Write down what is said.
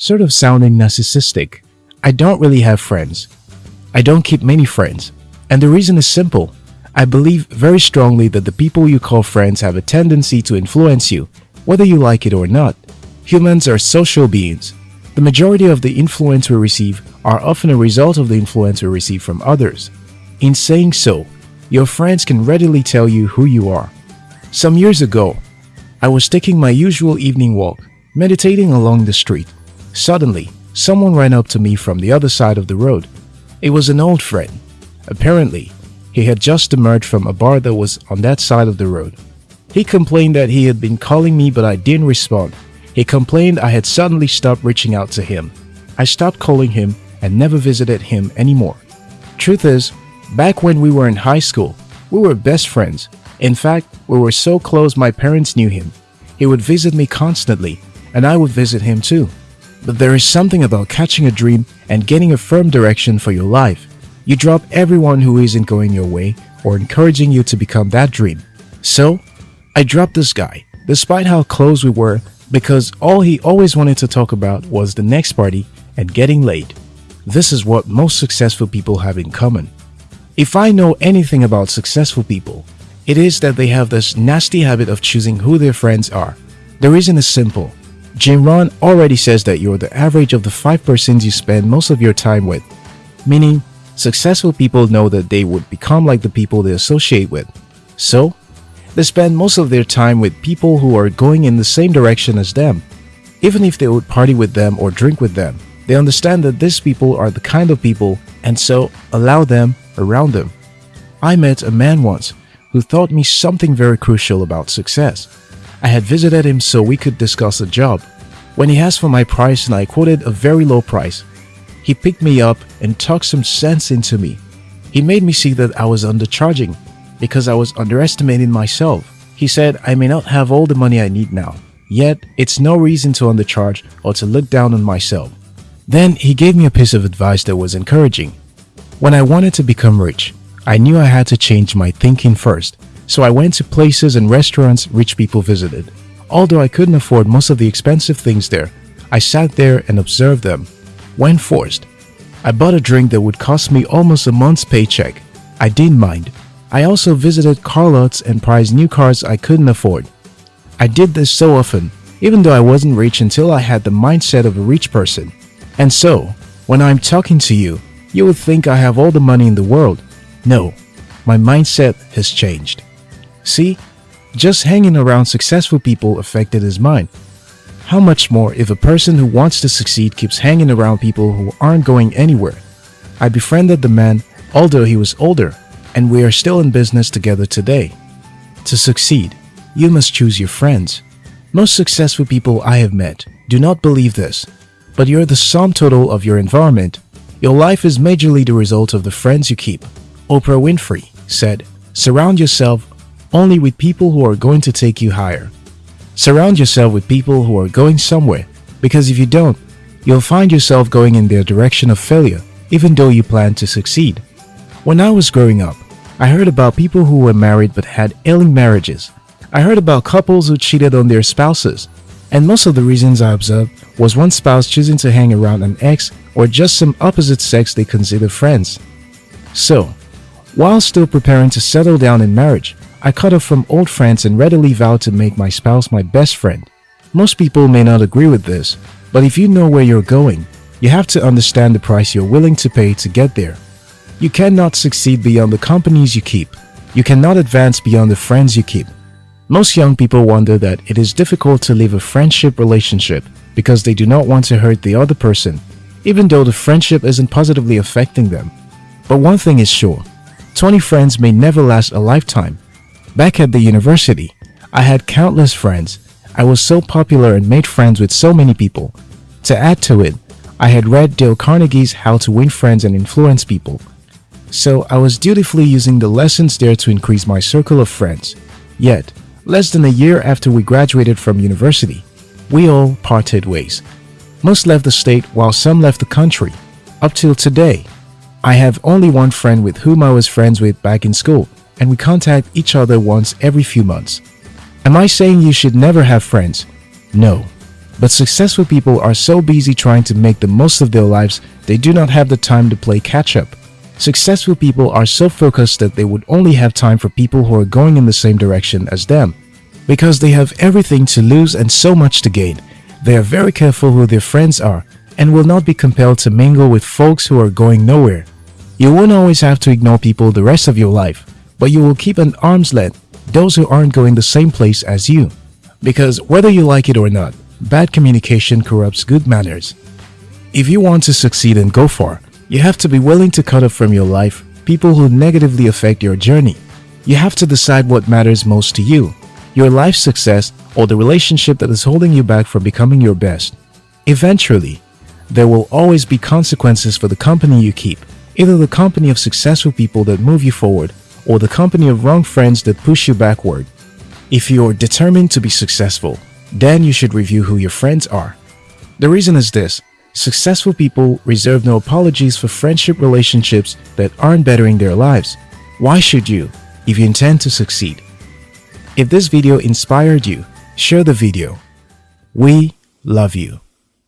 sort of sounding narcissistic. I don't really have friends. I don't keep many friends. And the reason is simple. I believe very strongly that the people you call friends have a tendency to influence you, whether you like it or not. Humans are social beings. The majority of the influence we receive are often a result of the influence we receive from others. In saying so, your friends can readily tell you who you are. Some years ago, I was taking my usual evening walk, meditating along the street. Suddenly, someone ran up to me from the other side of the road. It was an old friend. Apparently, he had just emerged from a bar that was on that side of the road. He complained that he had been calling me but I didn't respond. He complained I had suddenly stopped reaching out to him. I stopped calling him and never visited him anymore. Truth is, back when we were in high school, we were best friends. In fact, we were so close my parents knew him. He would visit me constantly and I would visit him too. But there is something about catching a dream and getting a firm direction for your life. You drop everyone who isn't going your way or encouraging you to become that dream. So, I dropped this guy, despite how close we were, because all he always wanted to talk about was the next party and getting laid. This is what most successful people have in common. If I know anything about successful people, it is that they have this nasty habit of choosing who their friends are. The reason is simple. Jim Rohn already says that you're the average of the five persons you spend most of your time with, meaning successful people know that they would become like the people they associate with. So, they spend most of their time with people who are going in the same direction as them. Even if they would party with them or drink with them, they understand that these people are the kind of people and so allow them around them. I met a man once who taught me something very crucial about success. I had visited him so we could discuss a job. When he asked for my price and I quoted a very low price, he picked me up and talked some sense into me. He made me see that I was undercharging because I was underestimating myself. He said I may not have all the money I need now, yet it's no reason to undercharge or to look down on myself. Then he gave me a piece of advice that was encouraging. When I wanted to become rich, I knew I had to change my thinking first, so I went to places and restaurants rich people visited. Although I couldn't afford most of the expensive things there, I sat there and observed them when forced. I bought a drink that would cost me almost a month's paycheck. I didn't mind. I also visited car lots and prized new cars I couldn't afford. I did this so often, even though I wasn't rich until I had the mindset of a rich person. And so, when I'm talking to you, you would think I have all the money in the world. No, my mindset has changed. See, just hanging around successful people affected his mind. How much more if a person who wants to succeed keeps hanging around people who aren't going anywhere? I befriended the man although he was older and we are still in business together today. To succeed, you must choose your friends. Most successful people I have met do not believe this, but you're the sum total of your environment. Your life is majorly the result of the friends you keep. Oprah Winfrey said, surround yourself only with people who are going to take you higher. Surround yourself with people who are going somewhere because if you don't, you'll find yourself going in their direction of failure even though you plan to succeed. When I was growing up, I heard about people who were married but had ailing marriages. I heard about couples who cheated on their spouses. And most of the reasons I observed was one spouse choosing to hang around an ex or just some opposite sex they consider friends. So, while still preparing to settle down in marriage, I cut off from old friends and readily vowed to make my spouse my best friend. Most people may not agree with this, but if you know where you're going, you have to understand the price you're willing to pay to get there. You cannot succeed beyond the companies you keep. You cannot advance beyond the friends you keep. Most young people wonder that it is difficult to leave a friendship relationship because they do not want to hurt the other person, even though the friendship isn't positively affecting them. But one thing is sure, 20 friends may never last a lifetime, Back at the university, I had countless friends. I was so popular and made friends with so many people. To add to it, I had read Dale Carnegie's How to Win Friends and Influence People. So I was dutifully using the lessons there to increase my circle of friends. Yet, less than a year after we graduated from university, we all parted ways. Most left the state while some left the country. Up till today, I have only one friend with whom I was friends with back in school and we contact each other once every few months. Am I saying you should never have friends? No. But successful people are so busy trying to make the most of their lives, they do not have the time to play catch up. Successful people are so focused that they would only have time for people who are going in the same direction as them. Because they have everything to lose and so much to gain, they are very careful who their friends are and will not be compelled to mingle with folks who are going nowhere. You won't always have to ignore people the rest of your life, but you will keep an arm's length those who aren't going the same place as you. Because whether you like it or not, bad communication corrupts good manners. If you want to succeed and go far, you have to be willing to cut off from your life people who negatively affect your journey. You have to decide what matters most to you, your life success or the relationship that is holding you back from becoming your best. Eventually, there will always be consequences for the company you keep, either the company of successful people that move you forward or the company of wrong friends that push you backward. If you're determined to be successful, then you should review who your friends are. The reason is this, successful people reserve no apologies for friendship relationships that aren't bettering their lives. Why should you, if you intend to succeed? If this video inspired you, share the video. We love you.